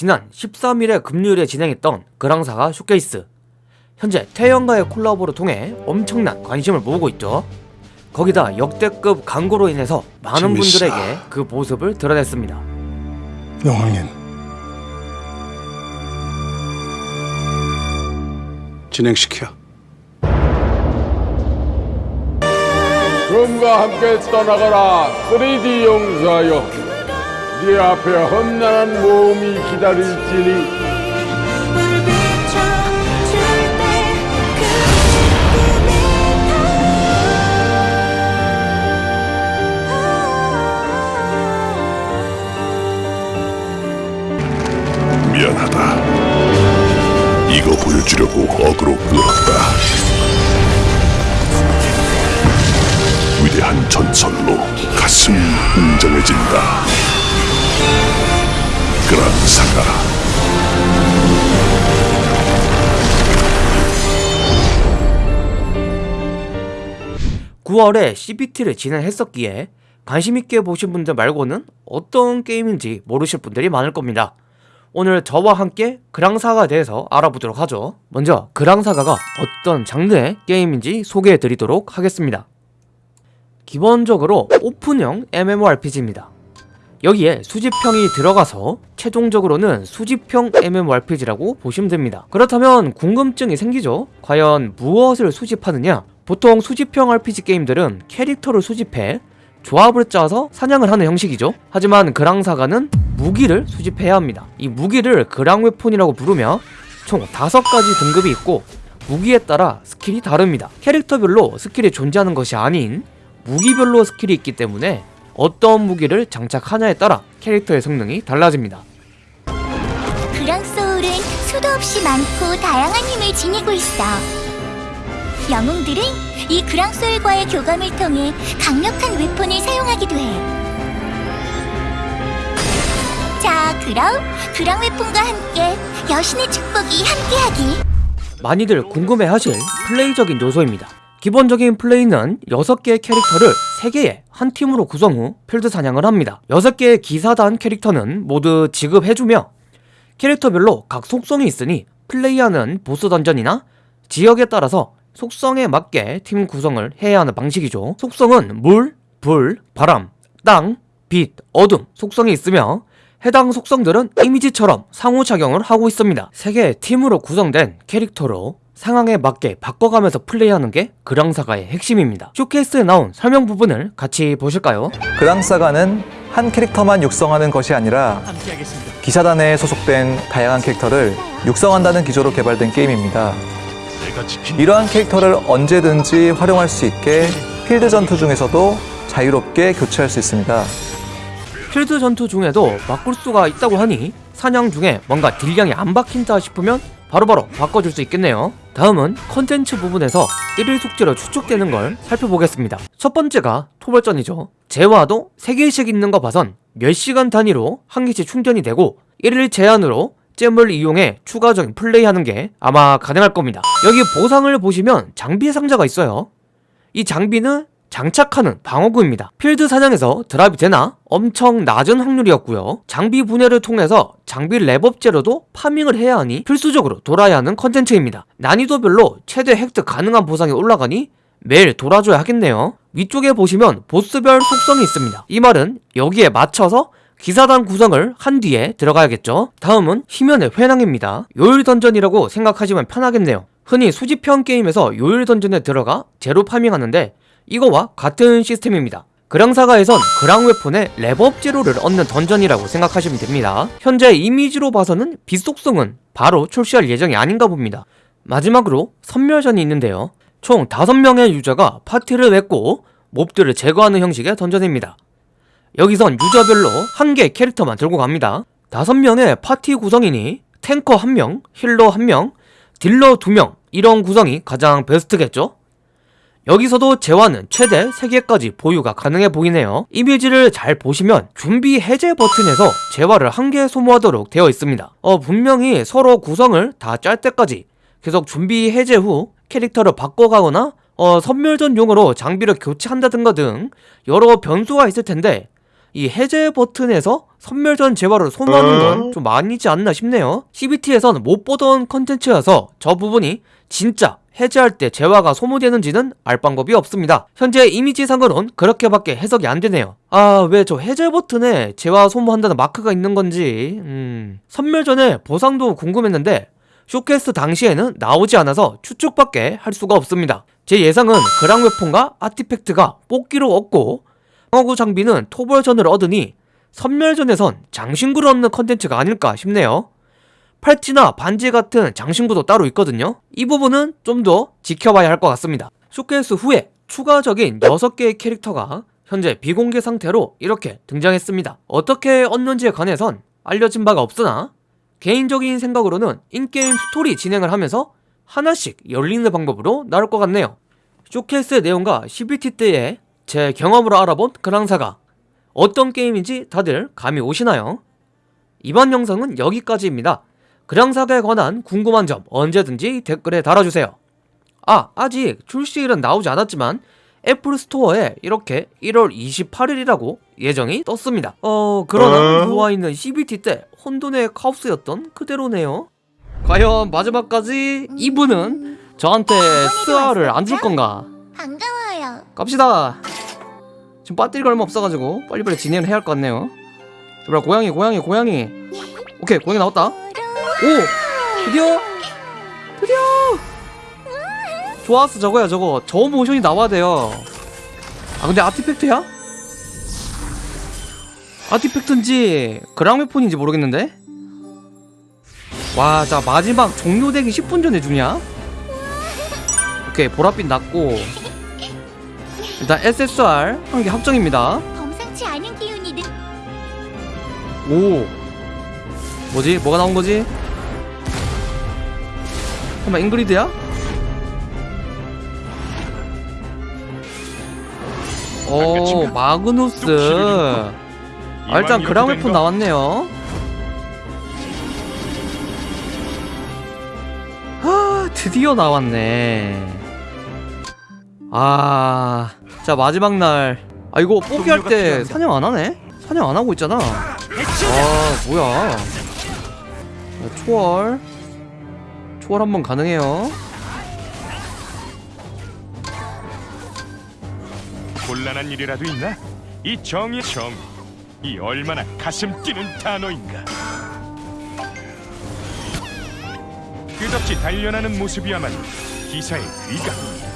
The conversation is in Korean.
지난 13일에 금요일에 진행했던 그랑사가 쇼케이스. 현재 태연과의 콜라보를 통해 엄청난 관심을 모으고 있죠. 거기다 역대급 광고로 인해서 많은. 분들에게 그 모습을 드러냈습니다. 영왕님 진행시켜. 금과 함께 떠나가라. 3D 용사여 네 앞에 험난한 모험이 기다릴지니 미안하다. 이거 보여주려고 어그로 끌었다. 위대한 전설로 가슴 웅장해진다. 그랑사가 9월에 CBT를 진행했었기에 관심있게 보신 분들 말고는 어떤 게임인지 모르실 분들이 많을 겁니다. 오늘 저와 함께 그랑사가에 대해서 알아보도록 하죠. 먼저 그랑사가가 어떤 장르의 게임인지 소개해드리도록 하겠습니다. 기본적으로 오픈형 MMORPG입니다. 여기에 수집형이 들어가서 최종적으로는 수집형 MMORPG라고 보시면 됩니다. 그렇다면 궁금증이 생기죠? 과연 무엇을 수집하느냐? 보통 수집형 RPG 게임들은 캐릭터를 수집해 조합을 짜서 사냥을 하는 형식이죠. 하지만 그랑사가는 무기를 수집해야 합니다. 이 무기를 그랑웨폰이라고 부르며 총 5가지 등급이 있고 무기에 따라 skill이 다릅니다. 캐릭터별로 skill이 존재하는 것이 아닌 무기별로 skill이 있기 때문에 어떤 무기를 장착하냐에 따라 캐릭터의 성능이 달라집니다. 그랑 소울은 수도 없이 많고 다양한 힘을 지니고 있어. 영웅들은 이 그랑 소울과의 교감을 통해 강력한 weapon을 사용하기도 해. 자, 그럼 그랑 웨폰과 함께 여신의 축복이 함께하길. 많이들 궁금해하실 플레이적인 요소입니다. 기본적인 플레이는 6개의 캐릭터를 3개의 한 팀으로 구성 후 필드 사냥을 합니다. 6개의 기사단 캐릭터는 모두 지급해주며 캐릭터별로 각 속성이 있으니 플레이하는 보스 던전이나 지역에 따라서 속성에 맞게 팀 구성을 해야 하는 방식이죠. 속성은 물, 불, 바람, 땅, 빛, 어둠 속성이 있으며 해당 속성들은 이미지처럼 상호작용을 하고 있습니다. 세 개의 팀으로 구성된 캐릭터로 상황에 맞게 바꿔가면서 플레이하는 게 그랑사가의 핵심입니다. 쇼케이스에 나온 설명 부분을 같이 보실까요? 그랑사가는 한 캐릭터만 육성하는 것이 아니라 기사단에 소속된 다양한 캐릭터를 육성한다는 기조로 개발된 게임입니다. 이러한 캐릭터를 언제든지 활용할 수 있게 필드 전투 중에서도 자유롭게 교체할 수 있습니다. 필드 전투 중에도 바꿀 수가 있다고 하니 사냥 중에 뭔가 딜량이 안 박힌다 싶으면 바로바로 바꿔줄 수 있겠네요. 다음은 컨텐츠 부분에서 1일 숙제로 추측되는 걸 살펴보겠습니다. 첫 번째가 토벌전이죠. 재화도 3개씩 있는 거 봐선 몇 시간 단위로 한 개씩 충전이 되고 1일 제한으로 gem을 이용해 추가적인 플레이하는 게 아마 가능할 겁니다. 여기 보상을 보시면 장비 상자가 있어요. 이 장비는 장착하는 방어구입니다. 필드 사냥에서 drop이 되나 엄청 낮은 확률이었고요. 장비 분해를 통해서 장비 렙업 재료도 farming을 해야 하니 필수적으로 돌아야 하는 컨텐츠입니다. 난이도별로 최대 획득 가능한 보상이 올라가니 매일 돌아줘야 하겠네요. 위쪽에 보시면 보스별 속성이 있습니다. 이 말은 여기에 맞춰서 기사단 구성을 한 뒤에 들어가야겠죠. 다음은 희면의 회랑입니다. 요일 던전이라고 생각하시면 편하겠네요. 흔히 수집형 게임에서 요일 던전에 들어가 재료 farming하는데 이거와 같은 시스템입니다. 그랑사가에선 그랑 weapon의 렙업 재료를 얻는 던전이라고 생각하시면 됩니다. 현재 이미지로 봐서는 빛 속성은 바로 출시할 예정이 아닌가 봅니다. 마지막으로 섬멸전이 있는데요. 총 5명의 user가 파티를 맺고 mob들을 제거하는 형식의 던전입니다. 여기선 user별로 한 개의 캐릭터만 들고 갑니다. 5명의 파티 구성이니 탱커 1명, healer 1명, 딜러 2명 이런 구성이 가장 베스트겠죠? 여기서도 재화는 최대 3개까지 보유가 가능해 보이네요. 이미지를 잘 보시면 준비 해제 버튼에서 재화를 한 개 소모하도록 되어 있습니다. 어, 분명히 서로 구성을 다 짤 때까지 계속 준비 해제 후 캐릭터를 바꿔가거나 어, 선멸전용으로 장비를 교체한다든가 등 여러 변수가 있을 텐데 이 해제 버튼에서 선멸전 재화를 소모하는 건 좀 많이지 않나 싶네요. CBT에서는 못 보던 컨텐츠여서 저 부분이 진짜 해제할 때 재화가 소모되는지는 알 방법이 없습니다. 현재 이미지 상으론 그렇게밖에 해석이 안 되네요. 아, 왜 저 해제 버튼에 재화 소모한다는 마크가 있는 건지, 음. 섬멸전의 보상도 궁금했는데, showcase 당시에는 나오지 않아서 추측밖에 할 수가 없습니다. 제 예상은 그랑 weapon과 artifact가 뽑기로 얻고, 방어구 장비는 토벌전을 얻으니, 섬멸전에선 장신구를 얻는 컨텐츠가 아닐까 싶네요. 팔찌나 반지 같은 장신구도 따로 있거든요. 이 부분은 좀 더 지켜봐야 할 것 같습니다. showcase 후에 추가적인 6개의 캐릭터가 현재 비공개 상태로 이렇게 등장했습니다. 어떻게 얻는지에 관해선 알려진 바가 없으나 개인적인 생각으로는 in-game 스토리 진행을 하면서 하나씩 열리는 방법으로 나올 것 같네요. showcase의 내용과 CBT 때의 제 경험으로 알아본 그랑사가 어떤 게임인지 다들 감이 오시나요? 이번 영상은 여기까지입니다. 그랑사가에 관한 궁금한 점 언제든지 댓글에 달아주세요. 아, 아직 출시일은 나오지 않았지만 Apple Store에 이렇게 1월 28일이라고 예정이 떴습니다. 어, 그러나 누워있는 CBT 때 혼돈의 카오스였던 그대로네요. 과연 마지막까지 이분은 저한테 스아를 안 줄 건가? 반가워요. 갑시다. 지금 배터리가 얼마 없어가지고 빨리빨리 진행을 해야 할 것 같네요. 제발 고양이 고양이 고양이. 오케이 고양이 나왔다. 오 드디어 드디어 좋았어 저거야 저거 저 모션이 나와야 돼요. 아 근데 아티팩트야? 아티팩트인지 그랑메폰인지 모르겠는데. 와, 자 마지막 종료되기 10분 전에 주냐? 오케이 보랏빛 났고 일단 SSR 한 개 합정입니다. 범상치 않은 기운이 느... 오 뭐지? 뭐가 나온 거지? 설마 잉그리드야? 오 마그누스 아, 일단 그랑웨폰 나왔네요 아 드디어 나왔네 아, 자 마지막 날. 아 이거 포기할 때 사냥 안 하네? 사냥 안 하고 있잖아. 아 뭐야? 자, 초월. 초월 한번 가능해요. 곤란한 일이라도 있나? 이 정의 정, 이 얼마나 가슴 뛰는 단어인가? 끝없이 단련하는 모습이야말로 기사의 귀가.